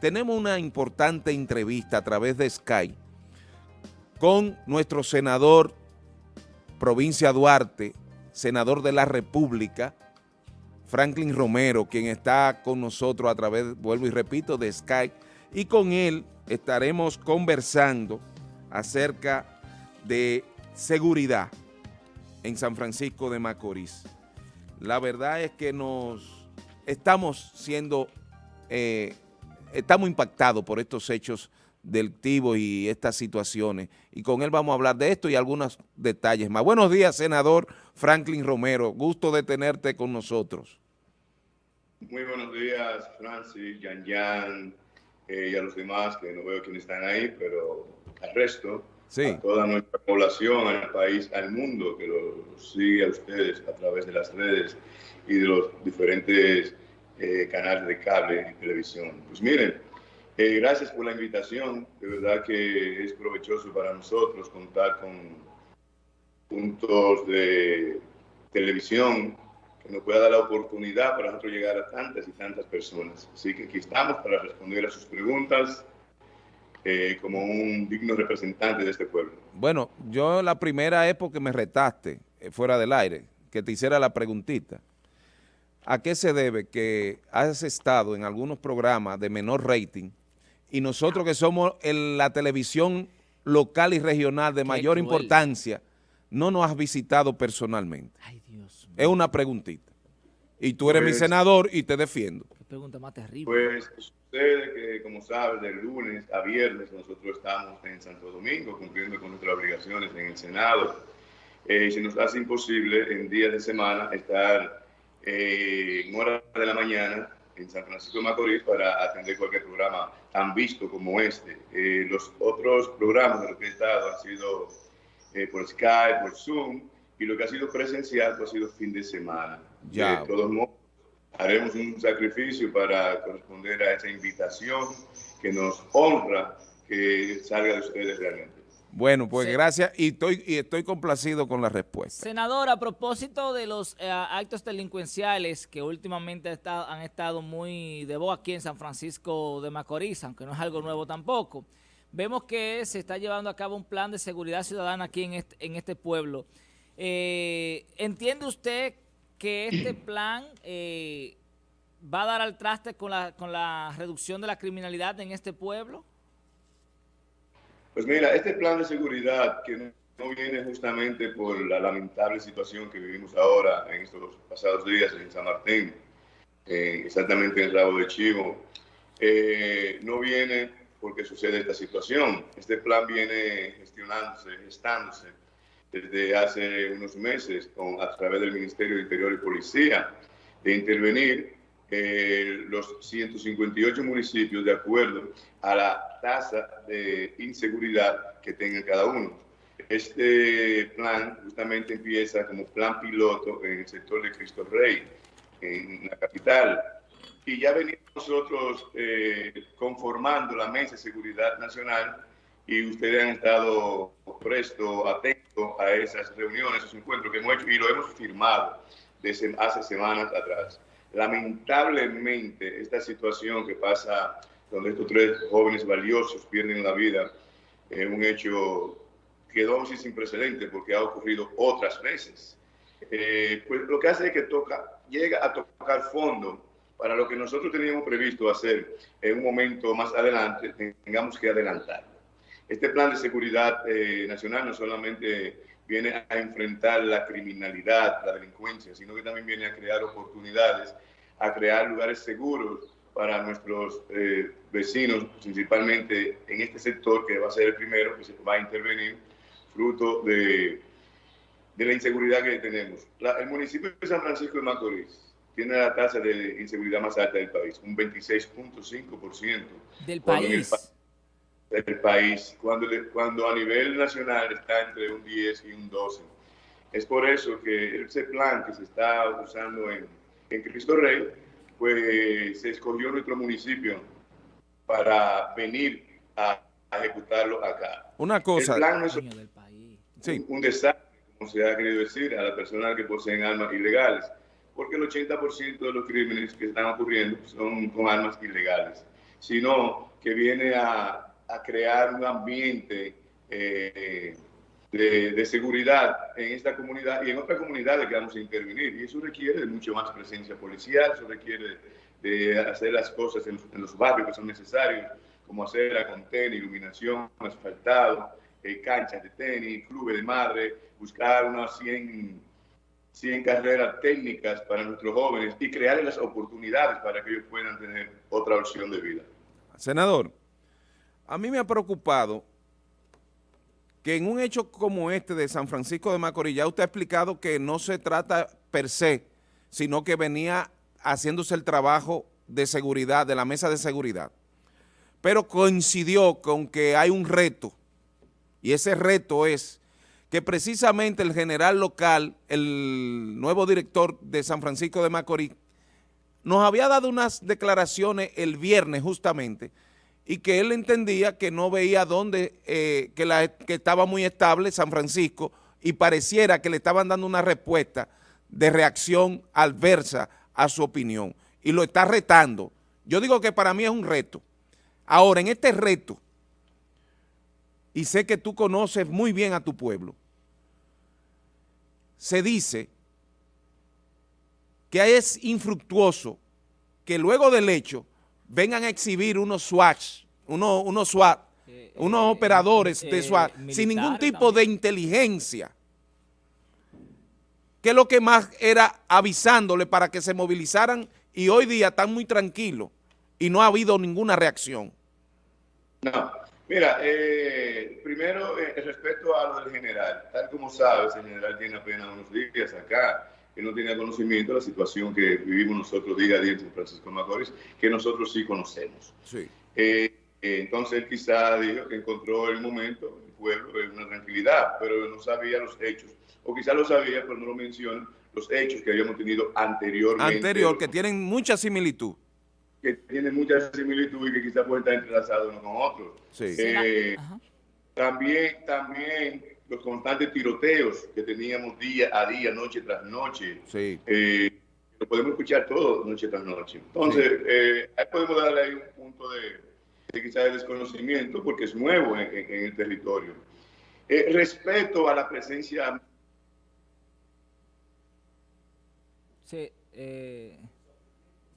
tenemos una importante entrevista a través de Skype con nuestro senador Provincia Duarte, senador de la República, Franklin Romero, quien está con nosotros a través, vuelvo y repito, de Skype, y con él estaremos conversando acerca de seguridad en San Francisco de Macorís. La verdad es que nos estamos siendo, eh, estamos impactados por estos hechos delictivos y estas situaciones. Y con él vamos a hablar de esto y algunos detalles más. Buenos días, senador Franklin Romero. Gusto de tenerte con nosotros. Muy buenos días, Francis, Yan Yan eh, y a los demás, que no veo quiénes están ahí, pero al resto, a toda nuestra población, al país, al mundo, que lo sigue a ustedes a través de las redes y de los diferentes eh, canales de cable y televisión. Pues miren, eh, gracias por la invitación. De verdad que es provechoso para nosotros contar con puntos de televisión que nos pueda dar la oportunidad para nosotros llegar a tantas y tantas personas. Así que aquí estamos para responder a sus preguntas eh, como un digno representante de este pueblo. Bueno, yo la primera época que me retaste eh, fuera del aire, que te hiciera la preguntita. ¿A qué se debe que has estado en algunos programas de menor rating y nosotros que somos la televisión local y regional de mayor importancia, no nos has visitado personalmente. Ay, Dios Es una preguntita. Y tú eres mi pues- senador y te defiendo. Qué pregunta más terrible. Pues sucede que, como sabes, de lunes a viernes nosotros estamos en Santo Domingo cumpliendo con nuestras obligaciones en el Senado. Eh, y se nos hace imposible en días de semana estar eh, en horas de la mañana en San Francisco de Macorís para atender cualquier programa tan visto como este. Eh, los otros programas de los que he estado han sido eh, por Skype, por Zoom, y lo que ha sido presencial pues, ha sido fin de semana. Ya. De todos modos, haremos un sacrificio para corresponder a esa invitación que nos honra que salga de ustedes realmente. Bueno, pues gracias y estoy, y estoy complacido con la respuesta. Senador, a propósito de los eh, actos delincuenciales que últimamente han estado muy de voz aquí en San Francisco de Macorís, aunque no es algo nuevo tampoco, vemos que se está llevando a cabo un plan de seguridad ciudadana aquí en este, en este pueblo. Eh, ¿Entiende usted que este plan eh, va a dar al traste con la, con la reducción de la criminalidad en este pueblo? Pues mira, este plan de seguridad que no, viene justamente por la lamentable situación que vivimos ahora en estos pasados días en San Martín, exactamente en el Rabo de Chivo, eh, no viene porque sucede esta situación. Este plan viene gestionándose, gestándose desde hace unos meses con, a través del Ministerio de Interior y Policía de intervenir eh, los 158 municipios de acuerdo a la tasa de inseguridad que tengan cada uno. Este plan justamente empieza como plan piloto en el sector de Cristo Rey, en la capital, y ya venimos nosotros eh, conformando la Mesa de Seguridad Nacional y ustedes han estado presto, atentos a esas reuniones, esos encuentros que hemos hecho y lo hemos firmado desde hace semanas atrás. Lamentablemente, esta situación que pasa donde estos tres jóvenes valiosos pierden la vida es un hecho que así sin precedentes porque ha ocurrido otras veces. Eh, pues lo que hace es que toca, llega a tocar fondo para lo que nosotros teníamos previsto hacer en un momento más adelante, tengamos que adelantar. Este plan de seguridad eh, nacional no solamente viene a enfrentar la criminalidad, la delincuencia, sino que también viene a crear oportunidades, a crear lugares seguros para nuestros eh, vecinos, principalmente en este sector que va a ser el primero que se va a intervenir, fruto de, de la inseguridad que tenemos. el municipio de San Francisco de Macorís tiene la tasa de inseguridad más alta del país, un 26.5%. Del país del país, cuando, cuando a nivel nacional está entre un 10 y un 12. Es por eso que ese plan que se está usando en, en Cristo Rey, pues se escogió nuestro municipio para venir a, ejecutarlo acá. Una cosa. El plan no es un, un desastre, como se ha querido decir, a las personas que poseen armas ilegales, porque el 80% de los crímenes que están ocurriendo son con armas ilegales. sino que viene a, crear un ambiente eh, de, seguridad en esta comunidad y en otras comunidades que vamos a intervenir. Y eso requiere de mucho más presencia policial, eso requiere de hacer las cosas en, los barrios que son necesarios, como hacer la contención, iluminación, asfaltado, eh, canchas de tenis, clubes de madre, buscar unas 100 100 carreras técnicas para nuestros jóvenes y crear las oportunidades para que ellos puedan tener otra opción de vida. Senador, a mí me ha preocupado que en un hecho como este de San Francisco de Macorís, ya usted ha explicado que no se trata per se, sino que venía haciéndose el trabajo de seguridad, de la mesa de seguridad, pero coincidió con que hay un reto, y ese reto es que precisamente el general local, el nuevo director de San Francisco de Macorís, nos había dado unas declaraciones el viernes justamente y que él entendía que no veía dónde, eh, que, la, que estaba muy estable San Francisco y pareciera que le estaban dando una respuesta de reacción adversa a su opinión y lo está retando. Yo digo que para mí es un reto. Ahora, en este reto, y sé que tú conoces muy bien a tu pueblo, se dice que es infructuoso que luego del hecho vengan a exhibir unos SWAT, unos, unos SWAT, eh, unos eh, operadores de eh, SWAT, sin ningún tipo de inteligencia, que lo que más era avisándole para que se movilizaran y hoy día están muy tranquilos y no ha habido ninguna reacción. No, Mira, eh, primero, eh, respecto a lo del general, tal como sabes, el general tiene apenas unos días acá, que no tenía conocimiento de la situación que vivimos nosotros día a día en San Francisco de Macorís, que nosotros sí conocemos. Sí. Eh, entonces él quizá dijo que encontró el momento, el pueblo, una tranquilidad, pero no sabía los hechos. O quizá lo sabía, pero no lo menciona, los hechos que habíamos tenido anteriormente. Anterior, que tienen mucha similitud que tienen mucha similitud y que quizás pueden estar entrelazados unos con otros. Eh, también, también los constantes tiroteos que teníamos día a día, noche tras noche. Eh, lo podemos escuchar todo noche tras noche. Entonces, eh, ahí podemos darle ahí un punto de, quizás de desconocimiento porque es nuevo en, el territorio. respecto a la presencia... Sí, eh...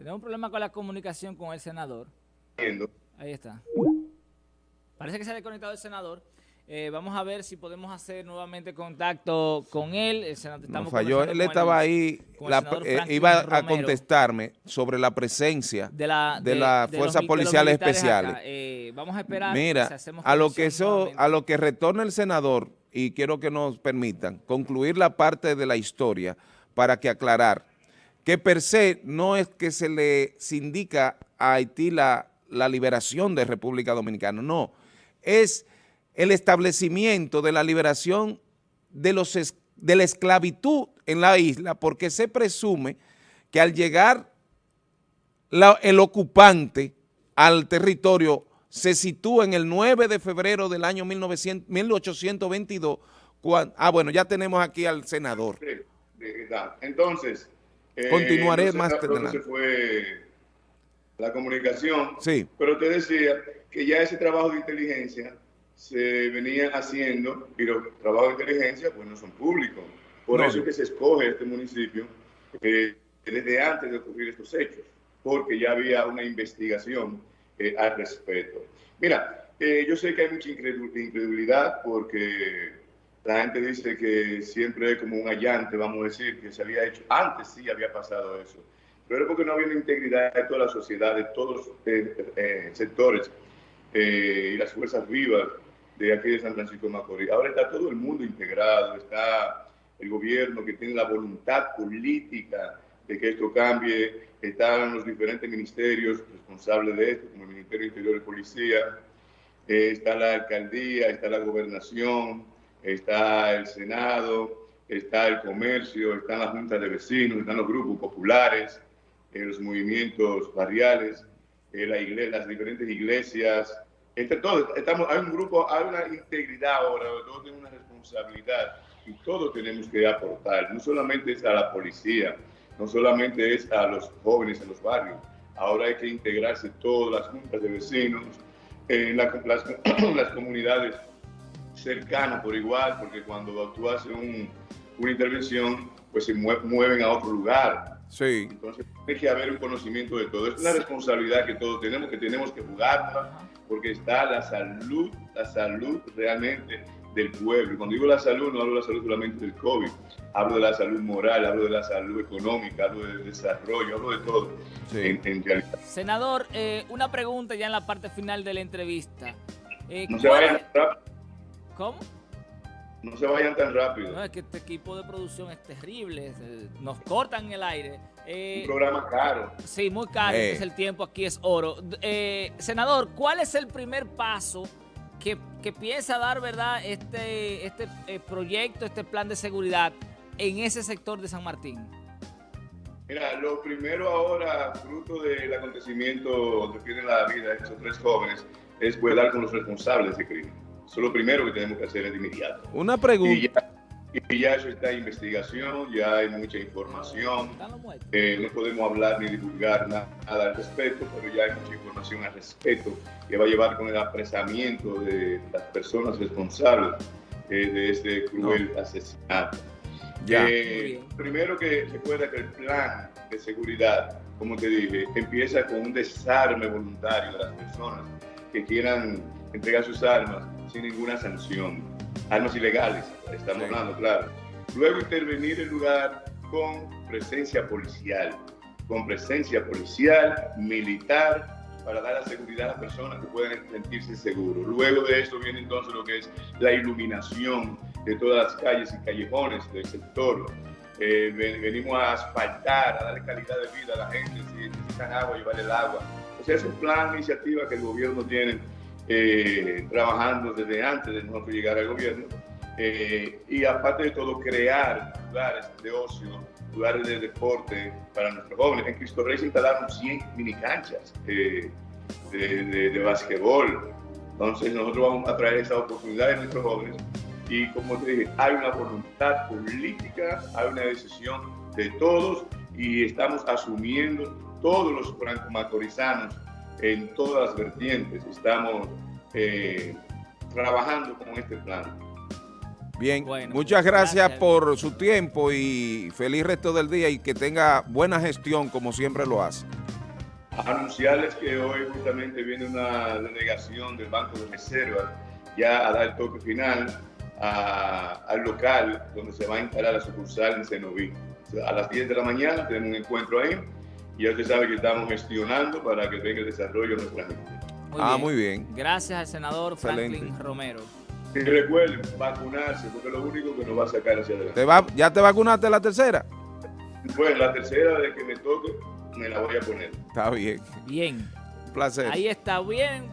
Tenemos un problema con la comunicación con el senador. Ahí está. Parece que se ha desconectado el senador. Eh, vamos a ver si podemos hacer nuevamente contacto con él. El senador, falló. Él estaba ahí, eh, iba a contestarme sobre la presencia de la, de, la Fuerzas Policiales Especiales. Eh, vamos a esperar. Mira, a lo que eso, a lo que retorna el senador, y quiero que nos permitan concluir la parte de la historia para que aclarar que per se no es que se le indica a Haití la, liberación de República Dominicana, no, es el establecimiento de la liberación de, los, de la esclavitud en la isla, porque se presume que al llegar el ocupante al territorio se sitúa en el 9 de febrero del año 1822, ah, bueno, ya tenemos aquí al senador. Entonces, eh, Continuaré más adelante. fue la comunicación. Sí. Pero te decía que ya ese trabajo de inteligencia se venía haciendo y los trabajos de inteligencia pues no son públicos. Por eso es que se escoge este municipio eh, desde antes de ocurrir estos hechos, porque ya había una investigación eh, al respecto. Mira, yo sé que hay mucha incredulidad porque la gente dice que siempre es como un allante, vamos a decir, que se había hecho. Antes sí había pasado eso, pero era porque no había una integridad de toda la sociedad, de todos los eh, eh, sectores eh, y las fuerzas vivas de aquí de San Francisco de Macorís. Ahora está todo el mundo integrado, está el gobierno que tiene la voluntad política de que esto cambie, están los diferentes ministerios responsables de esto, como el Ministerio Interior y Policía, está la alcaldía, está la gobernación, está el Senado, está el comercio, están las juntas de vecinos, están los grupos populares, eh, los movimientos barriales, eh, las diferentes iglesias, entre todos, estamos, hay un grupo, hay una integridad ahora, todos tenemos una responsabilidad y todos tenemos que aportar, no solamente es a la policía, no solamente es a los jóvenes en los barrios, ahora hay que integrarse todas las juntas de vecinos, en las, las, comunidades cercanas por igual, porque cuando tú haces una intervención, pues se mueven a otro lugar. Sí. Entonces, tiene que haber un conocimiento de todo. Es una responsabilidad que todos tenemos, que tenemos que jugarla, porque está la salud, la salud realmente del pueblo. Y cuando digo la salud, no hablo de la salud solamente del COVID, hablo de la salud moral, hablo de la salud económica, hablo del desarrollo, hablo de todo en, realidad. Senador, eh, una pregunta ya en la parte final de la entrevista. Eh, no se vayan rápido. ¿Cómo? No se vayan tan rápido. No, es que este equipo de producción es terrible, nos cortan el aire. Eh, Un programa caro. Sí, muy caro, es el tiempo aquí es oro. senador, ¿cuál es el primer paso que, piensa dar, ¿verdad?, este, este eh, proyecto, este plan de seguridad en ese sector de San Martín? Mira, lo primero ahora, fruto del acontecimiento que tienen la vida de estos tres jóvenes, es poder dar con los responsables de ese crimen. Eso es lo primero que tenemos que hacer de inmediato. Una pregunta. Y ya eso está en investigación, ya hay mucha información. Eh, no podemos hablar ni divulgar nada, al respecto, pero ya hay mucha información al respecto que va a llevar con el apresamiento de las personas responsables eh, de este cruel asesinato. Ya. Eh, primero que recuerda que el plan de seguridad, como te dije, empieza con un desarme voluntario de las personas que quieran entregar sus armas sin ninguna sanción armas ilegales, estamos hablando, claro. Luego intervenir el lugar con presencia policial, con presencia policial, militar, para dar la seguridad a las personas que puedan sentirse seguros. Luego de esto viene entonces lo que es la iluminación de todas las calles y callejones del sector. Eh, venimos a asfaltar, a darle calidad de vida a la gente, si necesitan agua, llevar el agua. O sea, es un plan, iniciativa que el gobierno tiene eh, trabajando desde antes de nosotros llegar al gobierno. Eh, y aparte de todo, crear lugares de ocio, lugares de deporte para nuestros jóvenes. En Cristo Rey se instalaron 100 mini canchas eh, de, de, de básquetbol. Entonces nosotros vamos a traer esa oportunidad a nuestros jóvenes y como te dije, hay una voluntad política, hay una decisión de todos y estamos asumiendo todos los franco-macorizanos en todas las vertientes. Estamos eh, trabajando con este plan. Bien, muchas gracias, por su tiempo y feliz resto del día y que tenga buena gestión como siempre lo hace. Anunciarles que hoy justamente viene una delegación del Banco de Reserva ya a dar el toque final al local donde se va a instalar la sucursal en Cenoví. A las 10 de la mañana tenemos un encuentro ahí ya usted sabe que estamos gestionando para que venga el desarrollo de nuestra gente. ah, muy bien. Gracias al senador Franklin Romero. Y recuerden, vacunarse, porque es lo único que nos va a sacar hacia adelante. ¿Te va, ¿Ya te vacunaste la tercera? Bueno, la tercera de que me toque, me la voy a poner. Está bien. Bien. Un placer. Ahí está bien. Eh,